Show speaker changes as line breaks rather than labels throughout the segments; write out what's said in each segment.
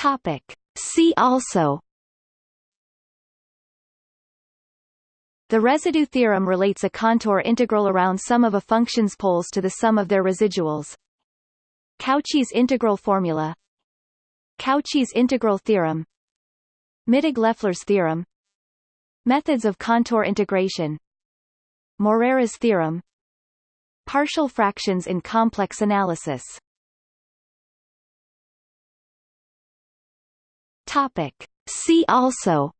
Topic. See also The residue theorem relates a contour integral around some of a function's poles to the sum of their residuals. Cauchy's integral formula. Cauchy's integral theorem. Mittag-Leffler's theorem. Methods of contour integration. Morera's theorem. Partial fractions in complex analysis Topic. See also.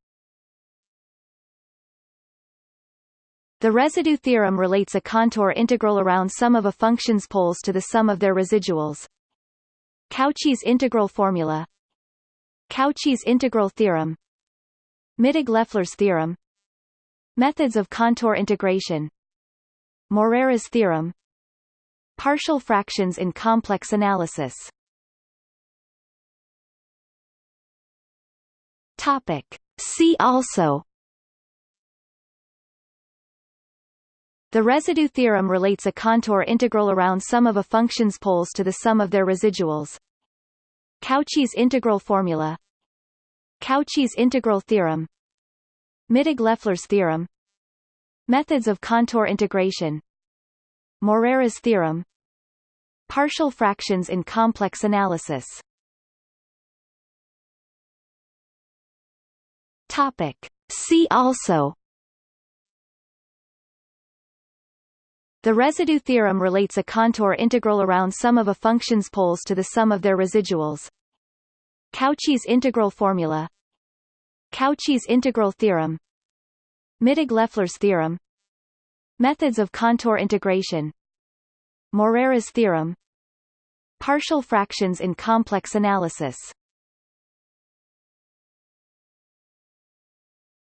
The residue theorem relates a contour integral around some of a function's poles to the sum of their residuals. Cauchy's integral formula. Cauchy's integral theorem. Mittag-Leffler's theorem. Methods of contour integration. Morera's theorem. Partial fractions in complex analysis Topic. See also. The residue theorem relates a contour integral around some of a function's poles to the sum of their residuals. Cauchy's integral formula. Cauchy's integral theorem. Mittag-Leffler's theorem. Methods of contour integration. Morera's theorem. Partial fractions in complex analysis Topic. See also. The residue theorem relates a contour integral around some of a function's poles to the sum of their residuals. Cauchy's integral formula. Cauchy's integral theorem. Mittag-Leffler's theorem. Methods of contour integration. Morera's theorem. Partial fractions in complex analysis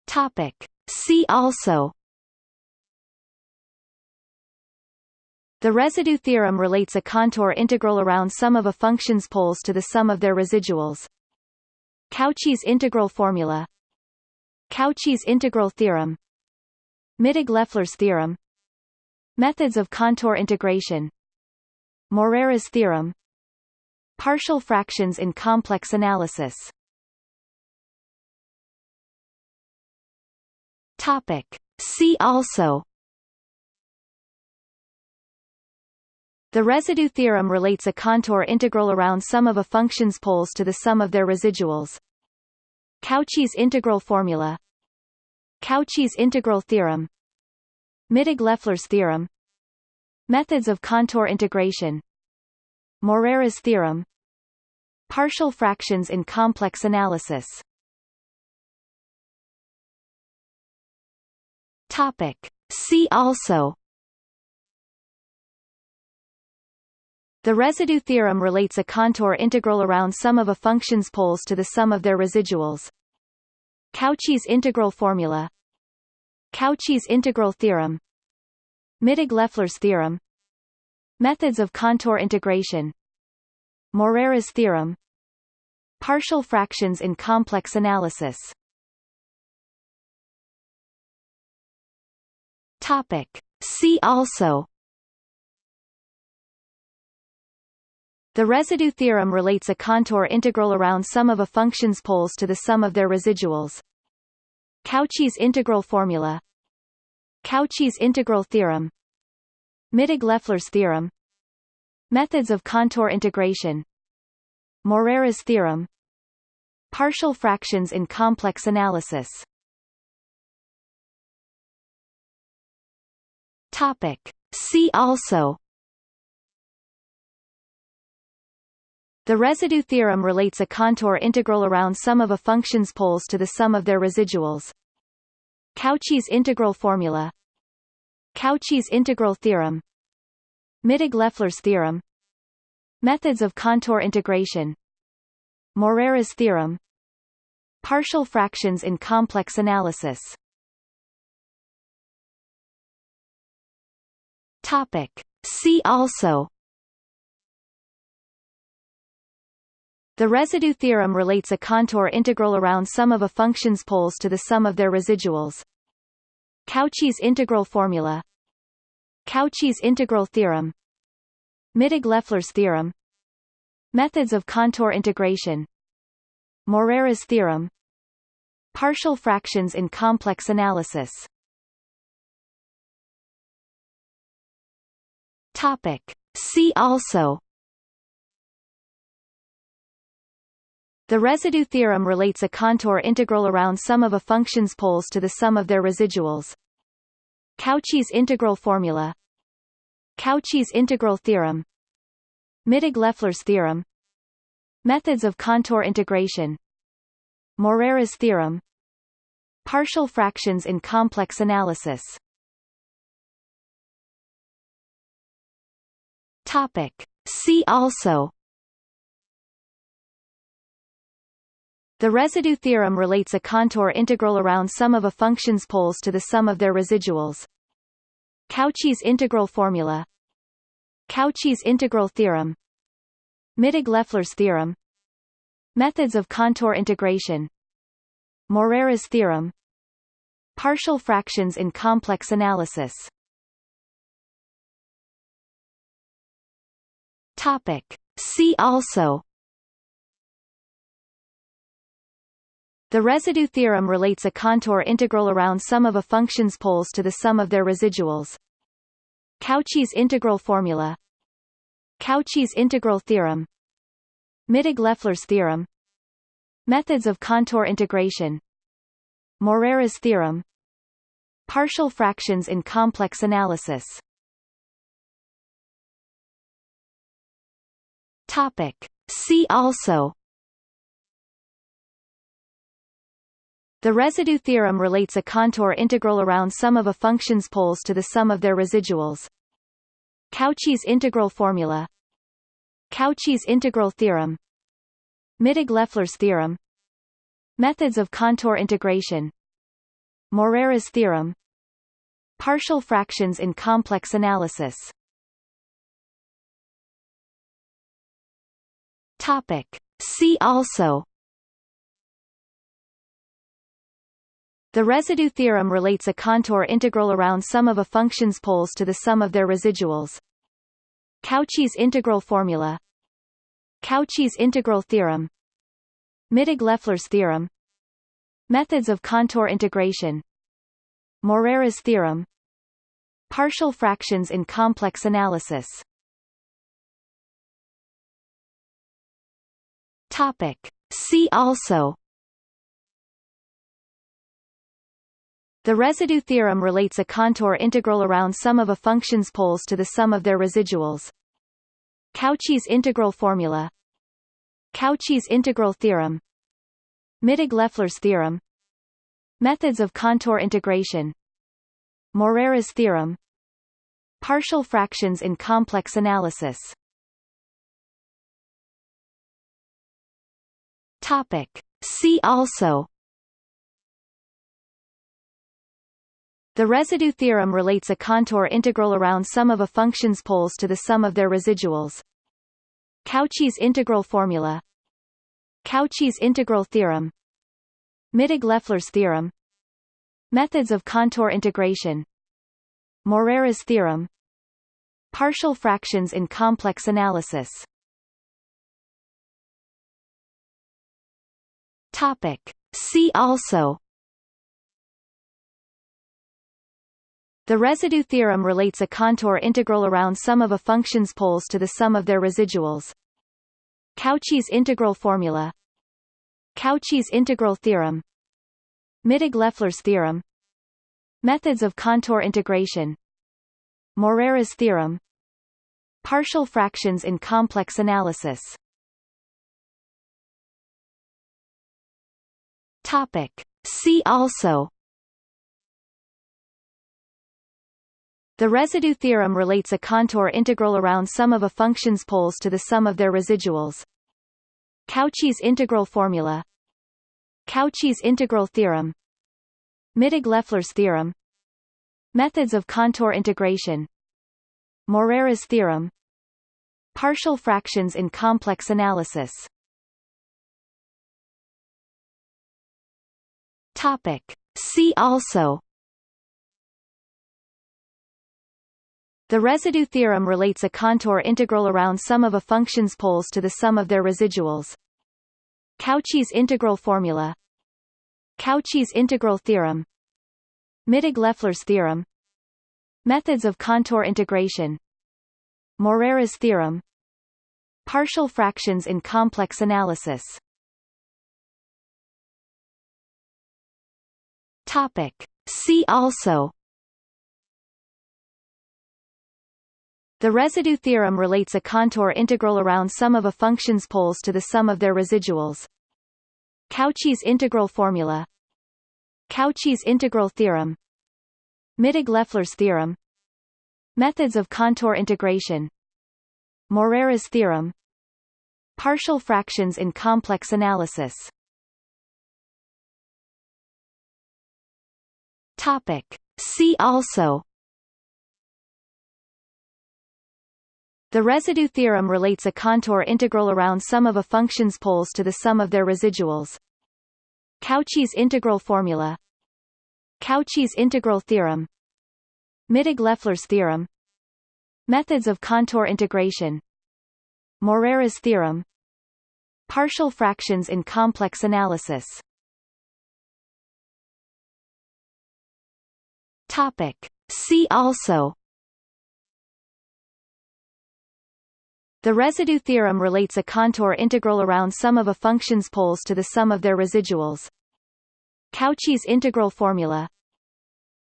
Topic. See also. The residue theorem relates a contour integral around some of a function's poles to the sum of their residuals. Cauchy's integral formula. Cauchy's integral theorem. Mittag-Leffler's theorem. Methods of contour integration. Morera's theorem. Partial fractions in complex analysis Topic. See also. The residue theorem relates a contour integral around some of a function's poles to the sum of their residuals. Cauchy's integral formula. Cauchy's integral theorem. Mittag-Leffler's theorem. Methods of contour integration. Morera's theorem. Partial fractions in complex analysis Topic. See also. The residue theorem relates a contour integral around some of a function's poles to the sum of their residuals. Cauchy's integral formula. Cauchy's integral theorem. Mittag-Leffler's theorem. Methods of contour integration. Morera's theorem. Partial fractions in complex analysis Topic. See also. The residue theorem relates a contour integral around some of a function's poles to the sum of their residuals. Cauchy's integral formula. Cauchy's integral theorem. Mittag-Leffler's theorem. Methods of contour integration. Morera's theorem. Partial fractions in complex analysis Topic. See also The residue theorem relates a contour integral around some of a function's poles to the sum of their residuals. Cauchy's integral formula. Cauchy's integral theorem. Mittag-Leffler's theorem. Methods of contour integration. Morera's theorem. Partial fractions in complex analysis Topic. See also. The residue theorem relates a contour integral around some of a function's poles to the sum of their residuals. Cauchy's integral formula. Cauchy's integral theorem. Mittag-Leffler's theorem. Methods of contour integration. Morera's theorem. Partial fractions in complex analysis Topic. See also. The residue theorem relates a contour integral around some of a function's poles to the sum of their residuals. Cauchy's integral formula. Cauchy's integral theorem. Mittag-Leffler's theorem. Methods of contour integration. Morera's theorem. Partial fractions in complex analysis Topic. See also. The residue theorem relates a contour integral around some of a function's poles to the sum of their residuals. Cauchy's integral formula. Cauchy's integral theorem. Mittag-Leffler's theorem. Methods of contour integration. Morera's theorem. Partial fractions in complex analysis Topic. See also. The residue theorem relates a contour integral around some of a function's poles to the sum of their residuals. Cauchy's integral formula. Cauchy's integral theorem. Mittag-Leffler's theorem. Methods of contour integration. Morera's theorem. Partial fractions in complex analysis Topic. See also. The residue theorem relates a contour integral around some of a function's poles to the sum of their residuals. Cauchy's integral formula. Cauchy's integral theorem. Mittag-Leffler's theorem. Methods of contour integration. Morera's theorem. Partial fractions in complex analysis Topic. See also. The residue theorem relates a contour integral around some of a function's poles to the sum of their residuals. Cauchy's integral formula. Cauchy's integral theorem. Mittag-Leffler's theorem. Methods of contour integration. Morera's theorem. Partial fractions in complex analysis Topic. See also. The residue theorem relates a contour integral around some of a function's poles to the sum of their residuals. Cauchy's integral formula. Cauchy's integral theorem. Mittag-Leffler's theorem. Methods of contour integration. Morera's theorem. Partial fractions in complex analysis Topic. See also. The residue theorem relates a contour integral around some of a function's poles to the sum of their residuals. Cauchy's integral formula. Cauchy's integral theorem. Mittag-Leffler's theorem. Methods of contour integration. Morera's theorem. Partial fractions in complex analysis Topic. See also The residue theorem relates a contour integral around some of a function's poles to the sum of their residuals. Cauchy's integral formula. Cauchy's integral theorem. Mittag-Leffler's theorem. Methods of contour integration. Morera's theorem. Partial fractions in complex analysis Topic. See also. The residue theorem relates a contour integral around some of a function's poles to the sum of their residuals. Cauchy's integral formula. Cauchy's integral theorem. Mittag-Leffler's theorem. Methods of contour integration. Morera's theorem. Partial fractions in complex analysis Topic. See also. The residue theorem relates a contour integral around some of a function's poles to the sum of their residuals. Cauchy's integral formula. Cauchy's integral theorem. Mittag-Leffler's theorem. Methods of contour integration. Morera's theorem. Partial fractions in complex analysis Topic. See also. The residue theorem relates a contour integral around some of a function's poles to the sum of their residuals. Cauchy's integral formula. Cauchy's integral theorem. Mittag-Leffler's theorem. Methods of contour integration. Morera's theorem. Partial fractions in complex analysis Topic. See also. The residue theorem relates a contour integral around some of a function's poles to the sum of their residuals. Cauchy's integral formula. Cauchy's integral theorem. Mittag-Leffler's theorem. Methods of contour integration. Morera's theorem. Partial fractions in complex analysis Topic. See also. The residue theorem relates a contour integral around some of a function's poles to the sum of their residuals. Cauchy's integral formula.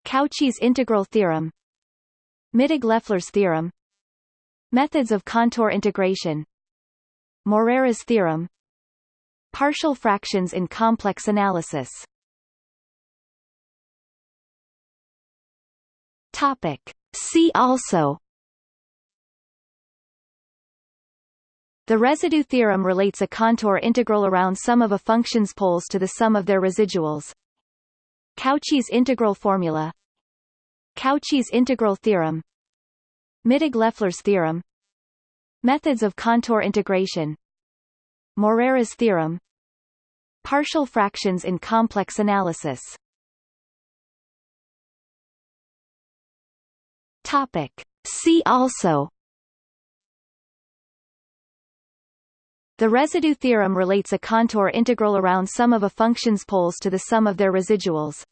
Cauchy's integral theorem. Mittag-Leffler's theorem. Methods of contour integration. Morera's theorem. Partial fractions in complex analysis Topic. See also. The residue theorem relates a contour integral around some of a function's poles to the sum of their residuals. Cauchy's integral formula. Cauchy's integral theorem. Mittag-Leffler's theorem. Methods of contour integration. Morera's theorem. Partial fractions in complex analysis Topic. See also. The residue theorem relates a contour integral around some of a function's poles to the sum of their residuals.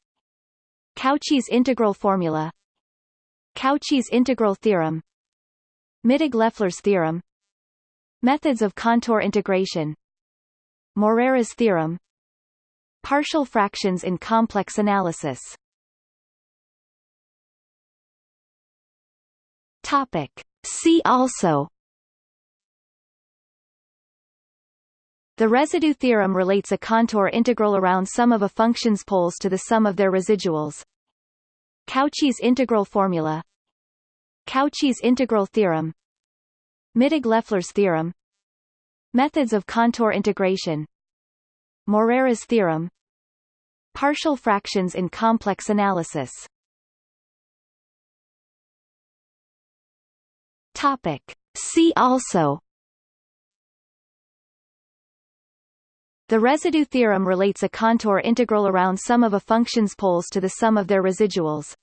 Cauchy's integral formula. Cauchy's integral theorem. Mittag-Leffler's theorem. Methods of contour integration. Morera's theorem. Partial fractions in complex analysis Topic. See also The residue theorem relates a contour integral around some of a function's poles to the sum of their residuals. Cauchy's integral formula. Cauchy's integral theorem. Mittag-Leffler's theorem. Methods of contour integration. Morera's theorem. Partial fractions in complex analysis Topic. See also. The residue theorem relates a contour integral around some of a function's poles to the sum of their residuals.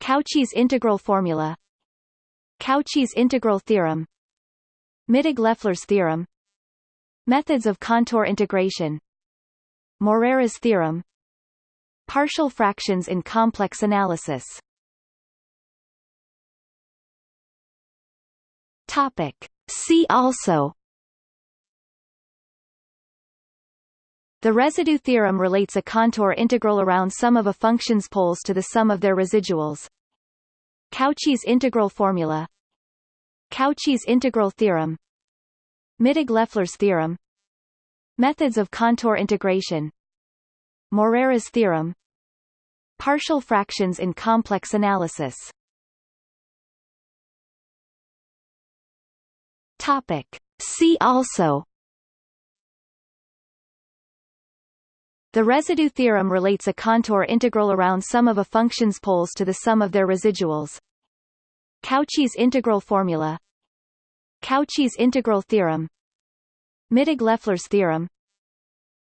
Cauchy's integral formula. Cauchy's integral theorem. Mittag-Leffler's theorem. Methods of contour integration. Morera's theorem. Partial fractions in complex analysis Topic. See also. The residue theorem relates a contour integral around some of a function's poles to the sum of their residuals. Cauchy's integral formula. Cauchy's integral theorem. Mittag-Leffler's theorem. Methods of contour integration. Morera's theorem. Partial fractions in complex analysis Topic. See also. The residue theorem relates a contour integral around some of a function's poles to the sum of their residuals. Cauchy's integral formula. Cauchy's integral theorem. Mittag-Leffler's theorem.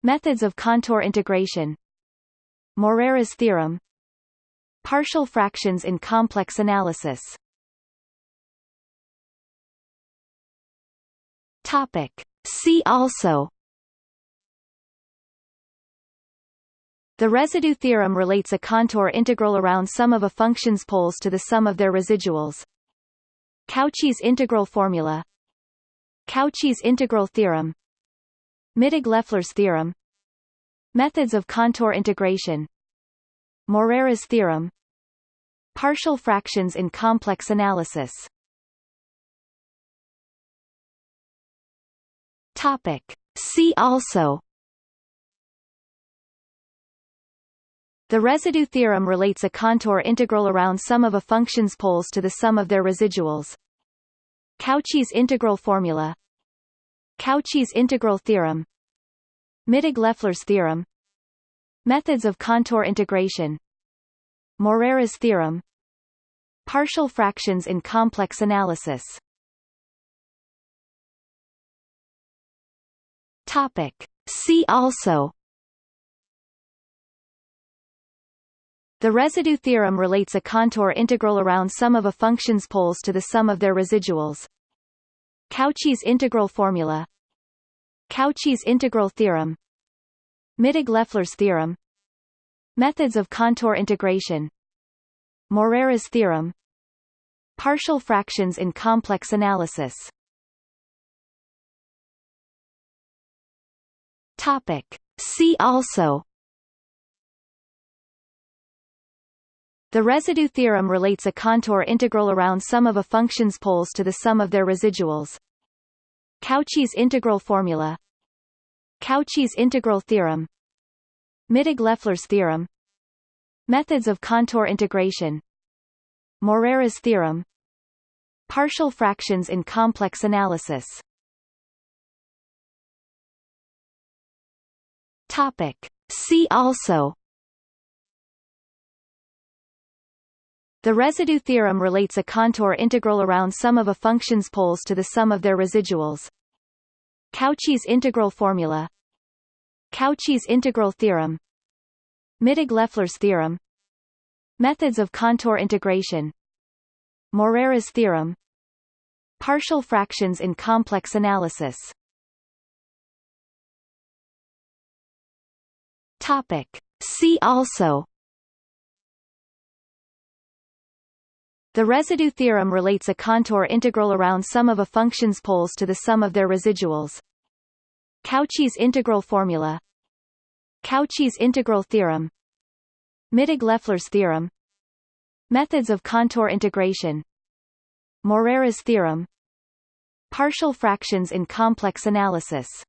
Methods of contour integration. Morera's theorem. Partial fractions in complex analysis Topic. See also. The residue theorem relates a contour integral around some of a function's poles to the sum of their residuals. Cauchy's integral formula. Cauchy's integral theorem. Mittag-Leffler's theorem. Methods of contour integration. Morera's theorem. Partial fractions in complex analysis Topic. See also. The residue theorem relates a contour integral around some of a function's poles to the sum of their residuals. Cauchy's integral formula. Cauchy's integral theorem. Mittag-Leffler's theorem. Methods of contour integration. Morera's theorem. Partial fractions in complex analysis Topic. See also. The residue theorem relates a contour integral around some of a function's poles to the sum of their residuals. Cauchy's integral formula. Cauchy's integral theorem. Mittag-Leffler's theorem. Methods of contour integration. Morera's theorem. Partial fractions in complex analysis Topic. See also The residue theorem relates a contour integral around some of a function's poles to the sum of their residuals. Cauchy's integral formula. Cauchy's integral theorem. Mittag-Leffler's theorem. Methods of contour integration. Morera's theorem. Partial fractions in complex analysis Topic. See also. The residue theorem relates a contour integral around some of a function's poles to the sum of their residuals. Cauchy's integral formula. Cauchy's integral theorem. Mittag-Leffler's theorem. Methods of contour integration. Morera's theorem. Partial fractions in complex analysis Topic. See also. The residue theorem relates a contour integral around some of a function's poles to the sum of their residuals. Cauchy's integral formula. Cauchy's integral theorem. Mittag-Leffler's theorem. Methods of contour integration. Morera's theorem. Partial fractions in complex analysis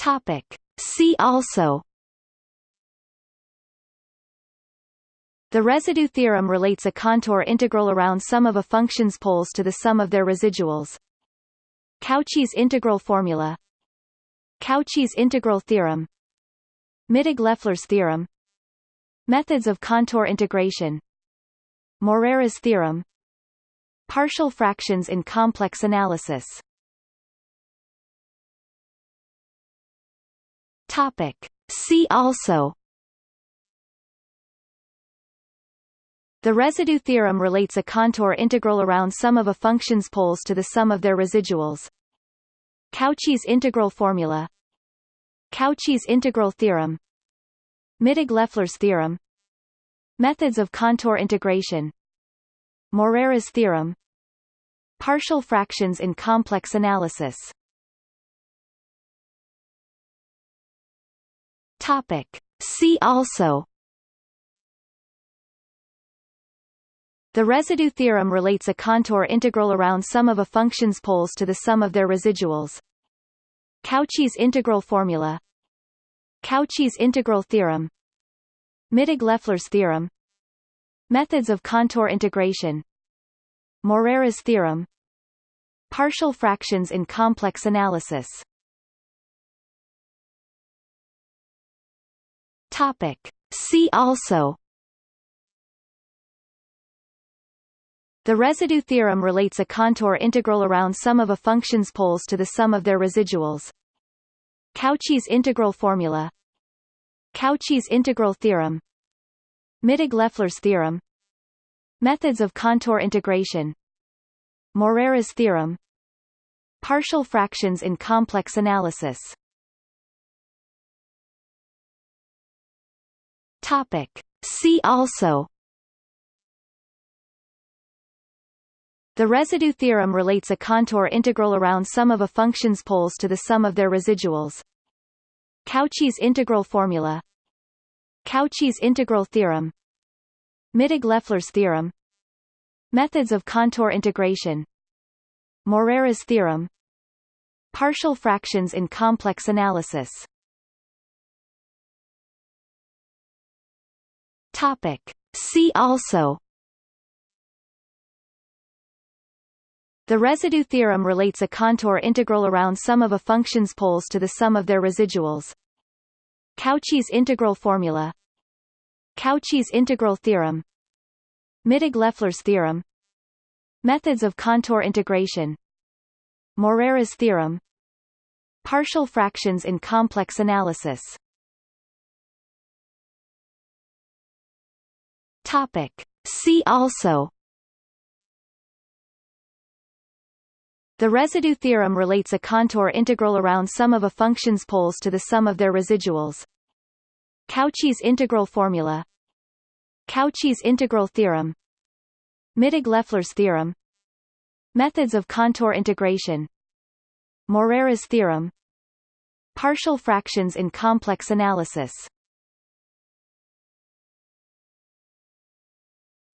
Topic. See also. The residue theorem relates a contour integral around some of a function's poles to the sum of their residuals. Cauchy's integral formula. Cauchy's integral theorem. Mittag-Leffler's theorem. Methods of contour integration. Morera's theorem. Partial fractions in complex analysis Topic. See also. The residue theorem relates a contour integral around some of a function's poles to the sum of their residuals. Cauchy's integral formula. Cauchy's integral theorem. Mittag-Leffler's theorem. Methods of contour integration. Morera's theorem. Partial fractions in complex analysis Topic. See also. The residue theorem relates a contour integral around some of a function's poles to the sum of their residuals. Cauchy's integral formula. Cauchy's integral theorem. Mittag-Leffler's theorem. Methods of contour integration. Morera's theorem. Partial fractions in complex analysis Topic. See also. The residue theorem relates a contour integral around some of a function's poles to the sum of their residuals. Cauchy's integral formula. Cauchy's integral theorem. Mittag-Leffler's theorem. Methods of contour integration. Morera's theorem. Partial fractions in complex analysis Topic. See also. The residue theorem relates a contour integral around some of a function's poles to the sum of their residuals. Cauchy's integral formula. Cauchy's integral theorem. Mittag-Leffler's theorem. Methods of contour integration. Morera's theorem. Partial fractions in complex analysis Topic. See also The residue theorem relates a contour integral around some of a function's poles to the sum of their residuals. Cauchy's integral formula. Cauchy's integral theorem. Mittag-Leffler's theorem. Methods of contour integration. Morera's theorem. Partial fractions in complex analysis Topic. See also. The residue theorem relates a contour integral around some of a function's poles to the sum of their residuals. Cauchy's integral formula. Cauchy's integral theorem. Mittag-Leffler's theorem. Methods of contour integration. Morera's theorem. Partial fractions in complex analysis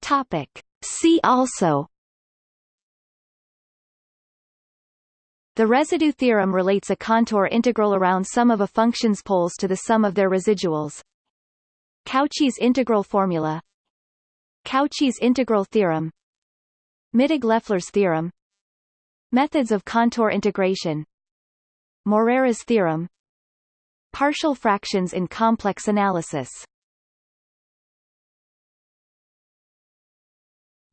Topic. See also The residue theorem relates a contour integral around some of a function's poles to the sum of their residuals. Cauchy's integral formula. Cauchy's integral theorem. Mittag-Leffler's theorem. Methods of contour integration. Morera's theorem. Partial fractions in complex analysis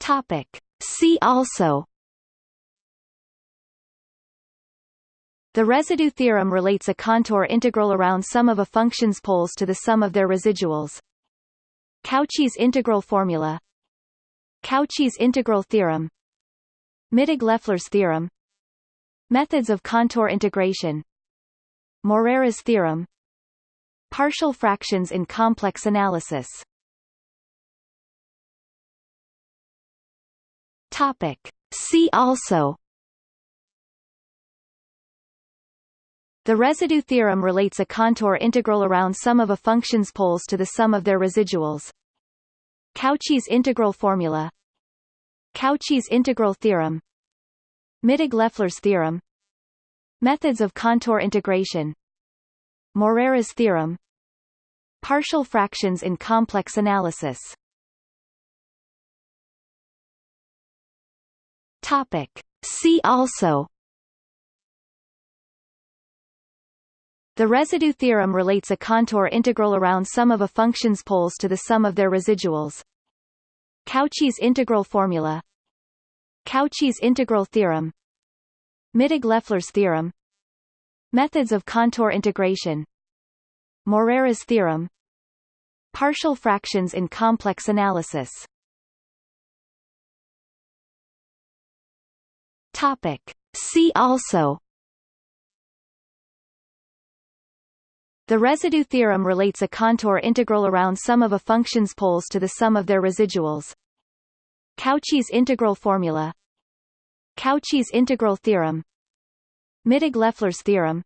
Topic. See also. The residue theorem relates a contour integral around some of a function's poles to the sum of their residuals. Cauchy's integral formula. Cauchy's integral theorem. Mittag-Leffler's theorem. Methods of contour integration. Morera's theorem. Partial fractions in complex analysis Topic. See also. The residue theorem relates a contour integral around some of a function's poles to the sum of their residuals. Cauchy's integral formula. Cauchy's integral theorem. Mittag-Leffler's theorem. Methods of contour integration. Morera's theorem. Partial fractions in complex analysis Topic. See also. The residue theorem relates a contour integral around some of a function's poles to the sum of their residuals. Cauchy's integral formula. Cauchy's integral theorem. Mittag-Leffler's theorem. Methods of contour integration. Morera's theorem. Partial fractions in complex analysis Topic. See also. The residue theorem relates a contour integral around some of a function's poles to the sum of their residuals. Cauchy's integral formula. Cauchy's integral theorem. Mittag-Leffler's theorem.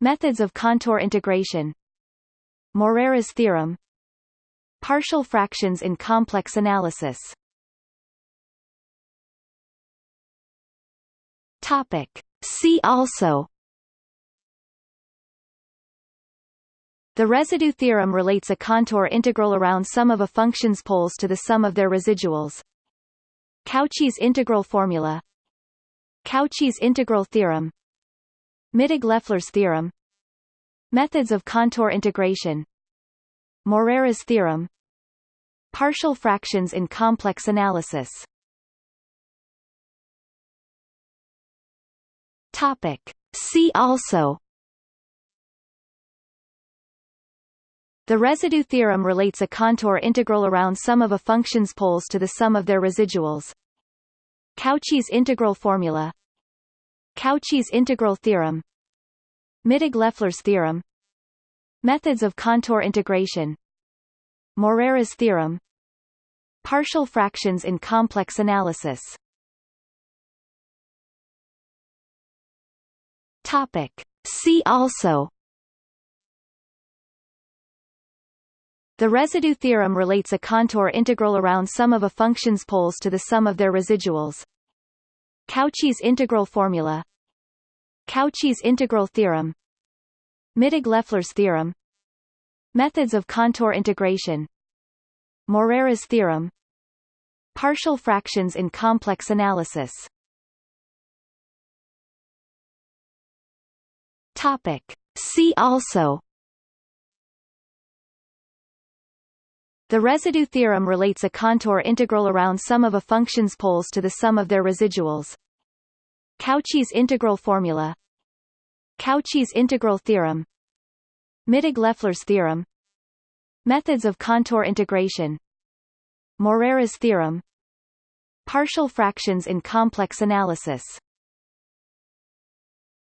Methods of contour integration. Morera's theorem. Partial fractions in complex analysis Topic. See also. The residue theorem relates a contour integral around some of a function's poles to the sum of their residuals. Cauchy's integral formula. Cauchy's integral theorem. Mittag-Leffler's theorem. Methods of contour integration. Morera's theorem. Partial fractions in complex analysis Topic. See also. The residue theorem relates a contour integral around some of a function's poles to the sum of their residuals. Cauchy's integral formula. Cauchy's integral theorem. Mittag-Leffler's theorem. Methods of contour integration. Morera's theorem. Partial fractions in complex analysis Topic. See also. The residue theorem relates a contour integral around some of a function's poles to the sum of their residuals. Cauchy's integral formula. Cauchy's integral theorem. Mittag-Leffler's theorem. Methods of contour integration. Morera's theorem. Partial fractions in complex analysis Topic. See also The residue theorem relates a contour integral around some of a function's poles to the sum of their residuals. Cauchy's integral formula. Cauchy's integral theorem. Mittag-Leffler's theorem. Methods of contour integration. Morera's theorem. Partial fractions in complex analysis